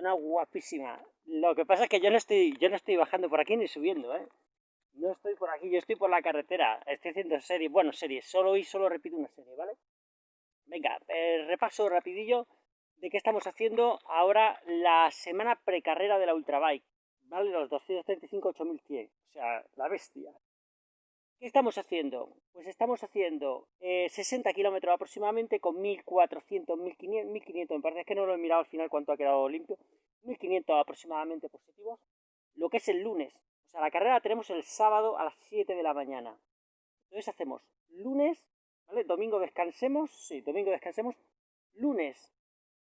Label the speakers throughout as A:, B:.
A: zona guapísima. Lo que pasa es que yo no estoy, yo no estoy bajando por aquí ni subiendo, ¿eh? No estoy por aquí, yo estoy por la carretera. Estoy haciendo series, bueno, series. Solo hoy solo repito una serie, ¿vale? Venga, eh, repaso rapidillo de qué estamos haciendo ahora la semana precarrera de la Ultrabike, ¿vale? Los 235-8100, o sea, la bestia. ¿Qué estamos haciendo? Pues estamos haciendo 60 eh, kilómetros aproximadamente con 1400, 1500, 1500, me parece que no lo he mirado al final cuánto ha quedado limpio, 1500 aproximadamente positivos, lo que es el lunes. O sea, la carrera tenemos el sábado a las 7 de la mañana. Entonces hacemos lunes, ¿vale? Domingo descansemos, sí, domingo descansemos, lunes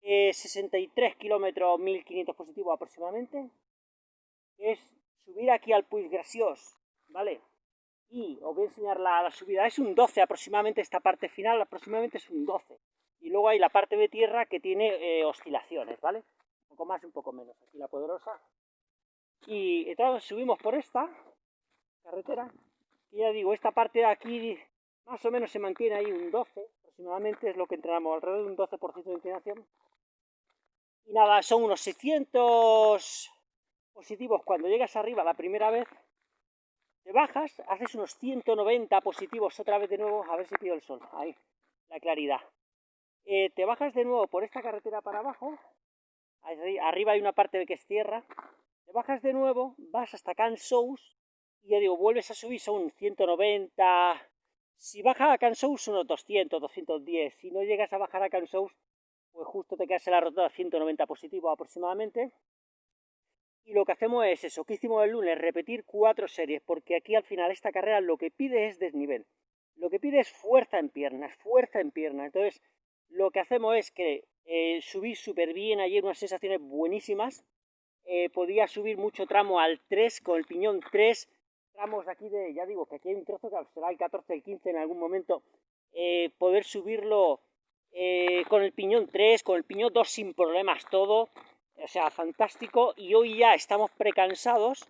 A: 63 eh, kilómetros, 1500 positivos aproximadamente, es subir aquí al Puig Graciós, ¿vale? Y os voy a enseñar la, subida, es un 12 aproximadamente esta parte final, aproximadamente es un 12. Y luego hay la parte de tierra que tiene eh, oscilaciones, ¿vale? Un poco más y un poco menos, aquí la poderosa. Y entonces subimos por esta carretera, y ya digo, esta parte de aquí más o menos se mantiene ahí un 12, aproximadamente es lo que entrenamos, alrededor de un 12% de inclinación. Y nada, son unos 600 positivos cuando llegas arriba la primera vez te bajas, haces unos 190 positivos otra vez de nuevo, a ver si pido el sol, ahí, la claridad. Eh, te bajas de nuevo por esta carretera para abajo, arriba hay una parte que es tierra, te bajas de nuevo, vas hasta Cansous, y ya digo, vuelves a subir, son 190, si bajas a Cansous unos 200, 210, si no llegas a bajar a Cansous, pues justo te quedas en la rotada 190 positivo aproximadamente, y lo que hacemos es eso, que hicimos el lunes, repetir cuatro series, porque aquí al final esta carrera lo que pide es desnivel. Lo que pide es fuerza en piernas, fuerza en piernas. Entonces, lo que hacemos es que eh, subí súper bien ayer, unas sensaciones buenísimas. Eh, podía subir mucho tramo al 3, con el piñón 3, tramos de aquí de, ya digo, que aquí hay un trozo que será el 14, el 15 en algún momento, eh, poder subirlo con el piñón 3, con el piñón 2 sin problemas todo, o sea, fantástico, y hoy ya estamos precansados,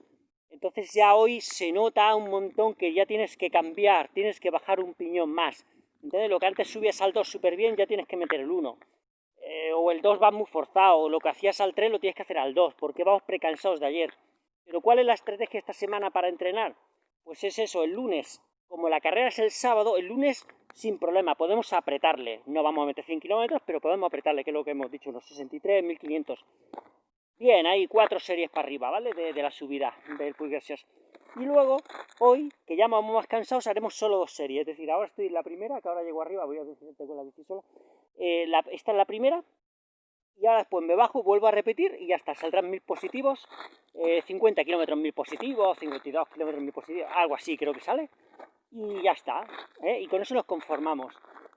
A: entonces ya hoy se nota un montón que ya tienes que cambiar, tienes que bajar un piñón más. Entonces lo que antes subías al 2 súper bien, ya tienes que meter el 1. Eh, o el 2 va muy forzado, o lo que hacías al 3 lo tienes que hacer al 2, porque vamos precansados de ayer. Pero ¿cuál es la estrategia esta semana para entrenar? Pues es eso, el lunes, como la carrera es el sábado, el lunes sin problema, podemos apretarle. No vamos a meter 100 kilómetros, pero podemos apretarle, que es lo que hemos dicho, unos 63, 1500. Bien, hay cuatro series para arriba, ¿vale? De, la subida del Puig Y luego, hoy, que ya vamos más cansados, haremos solo dos series. Es decir, ahora estoy en la primera, que ahora llego arriba, voy a decir, tengo la bici solo. Eh, esta es la primera, y ahora después me bajo, vuelvo a repetir y ya está, saldrán mil positivos, 50 eh, kilómetros mil positivos, 52 kilómetros mil positivos, algo así creo que sale y ya está. ¿eh? Y con eso nos conformamos.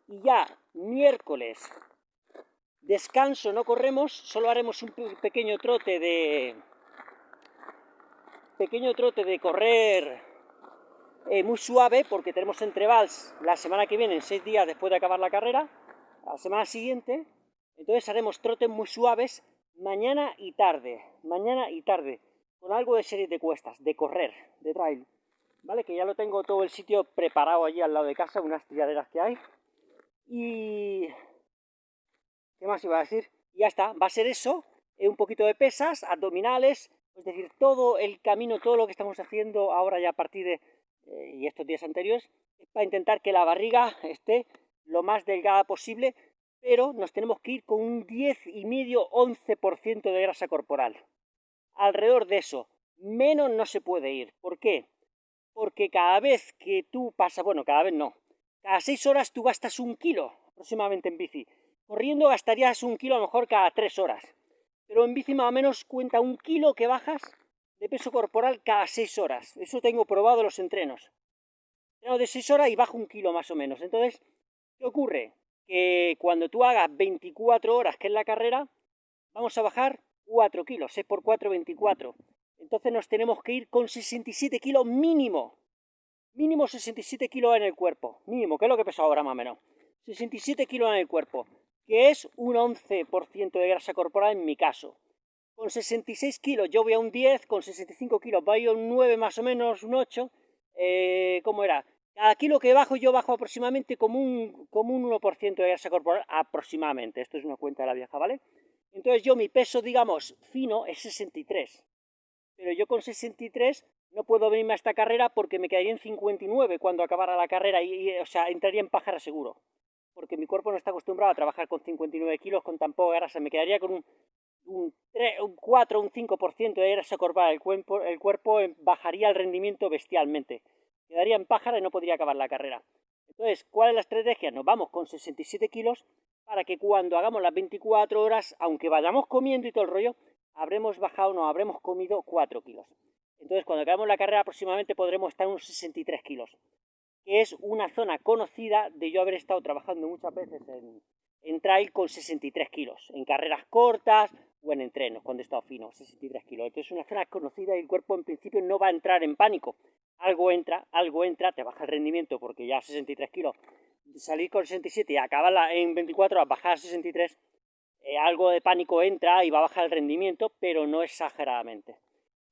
A: Y ya miércoles, descanso, no corremos, solo haremos un pequeño trote de... Pequeño trote de correr eh, muy suave, porque tenemos entrevals la semana que viene, en seis días después de acabar la carrera, la semana siguiente, entonces haremos trotes muy suaves mañana y tarde, mañana y tarde, con algo de series de cuestas, de correr, de trail. ¿Vale? Que ya lo tengo todo el sitio preparado allí al lado de casa, unas tiraderas que hay. Y... ¿Qué más iba a decir? ya está, va a ser eso, eh, un poquito de pesas, abdominales, es decir, todo el camino, todo lo que estamos haciendo ahora ya a partir de... Eh, y estos días anteriores, es para intentar que la barriga esté lo más delgada posible, pero nos tenemos que ir con un 10,5-11% de grasa corporal. Alrededor de eso, menos no se puede ir. ¿Por qué? Porque cada vez que tú pasas, bueno, cada vez no, cada seis horas tú gastas un kilo aproximadamente en bici. Corriendo gastarías un kilo a lo mejor cada tres horas, pero en bici más o menos cuenta un kilo que bajas de peso corporal cada seis horas. Eso tengo probado en los entrenos. Tengo de seis horas y bajo un kilo más o menos. Entonces, ¿qué ocurre? Que cuando tú hagas 24 horas, que es la carrera, vamos a bajar 4 kilos, 6 por 4, 24 entonces nos tenemos que ir con 67 kilos mínimo. Mínimo 67 kilos en el cuerpo. Mínimo, que es lo que peso ahora más o menos. 67 kilos en el cuerpo, que es un 11% de grasa corporal en mi caso. Con 66 kilos yo voy a un 10, con 65 kilos voy a un 9 más o menos, un 8. Eh, ¿Cómo era? Cada kilo que bajo yo bajo aproximadamente como un, como un 1% de grasa corporal, aproximadamente. Esto es una cuenta de la vieja, ¿vale? Entonces yo mi peso, digamos, fino es 63. Pero yo con 63 no puedo venirme a esta carrera porque me quedaría en 59 cuando acabara la carrera y, o sea, entraría en pájara seguro. Porque mi cuerpo no está acostumbrado a trabajar con 59 kilos con tan poca grasa. Me quedaría con un, un, 3, un 4, un 5% de grasa corporal. El cuerpo, el cuerpo bajaría el rendimiento bestialmente. Quedaría en pájara y no podría acabar la carrera. Entonces, ¿cuál es la estrategia? Nos vamos con 67 kilos para que cuando hagamos las 24 horas, aunque vayamos comiendo y todo el rollo, habremos bajado, no, habremos comido 4 kilos. Entonces, cuando acabemos la carrera, aproximadamente podremos estar unos 63 kilos, que es una zona conocida de yo haber estado trabajando muchas veces en, en trail con 63 kilos, en carreras cortas o en entrenos, cuando he estado fino, 63 kilos. Entonces, es una zona conocida y el cuerpo en principio no va a entrar en pánico. Algo entra, algo entra, te baja el rendimiento porque ya 63 kilos salir con 67 y acabar en 24 horas, bajar a 63, eh, algo de pánico entra y va a bajar el rendimiento, pero no exageradamente.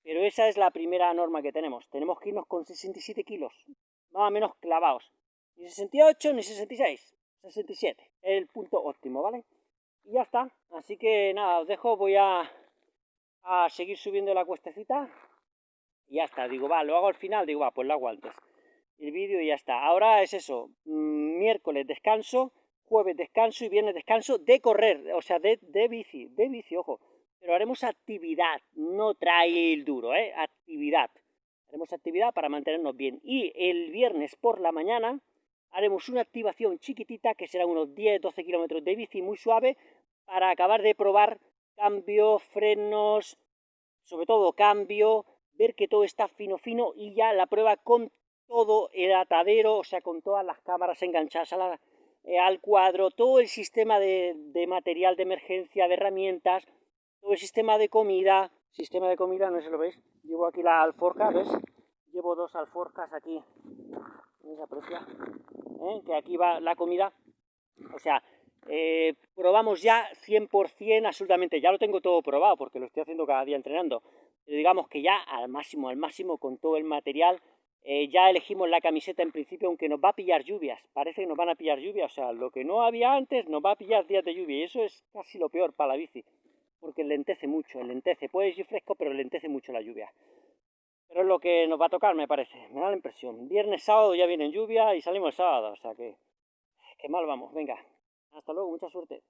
A: Pero esa es la primera norma que tenemos. Tenemos que irnos con 67 kilos, más o menos clavados. Ni 68 ni 66, 67. Es el punto óptimo, ¿vale? Y ya está. Así que nada, os dejo, voy a, a seguir subiendo la cuestecita. Y ya está, digo, va, lo hago al final, digo, va, pues lo hago antes el vídeo y ya está. Ahora es eso, mm, miércoles descanso, jueves descanso y viernes descanso de correr, o sea, de, de bici, de bici, ojo. Pero haremos actividad, no trail duro, ¿eh? Actividad. Haremos actividad para mantenernos bien. Y el viernes por la mañana haremos una activación chiquitita, que será unos 10-12 kilómetros de bici muy suave, para acabar de probar cambio, frenos, sobre todo cambio, ver que todo está fino fino y ya la prueba con todo el atadero, o sea, con todas las cámaras enganchadas eh, al cuadro, todo el sistema de, material de emergencia, de herramientas, todo el sistema de comida, sistema de comida, no sé si lo veis, llevo aquí la alforja, ¿ves? Llevo dos alforjas aquí, ¿no se aprecia? ¿Eh? Que aquí va la comida, o sea, eh, probamos ya 100% absolutamente, ya lo tengo todo probado porque lo estoy haciendo cada día entrenando, pero digamos que ya al máximo, al máximo con todo el material, eh, ya elegimos la camiseta en principio, aunque nos va a pillar lluvias. Parece que nos van a pillar lluvias. O sea, lo que no había antes nos va a pillar días de lluvia. Y eso es casi lo peor para la bici. Porque lentece mucho, lentece. Puede ir fresco, pero lentece mucho la lluvia. Pero es lo que nos va a tocar, me parece. Me da la impresión. Viernes, sábado ya viene lluvia y salimos el sábado. O sea que, que mal vamos. Venga. Hasta luego. Mucha suerte.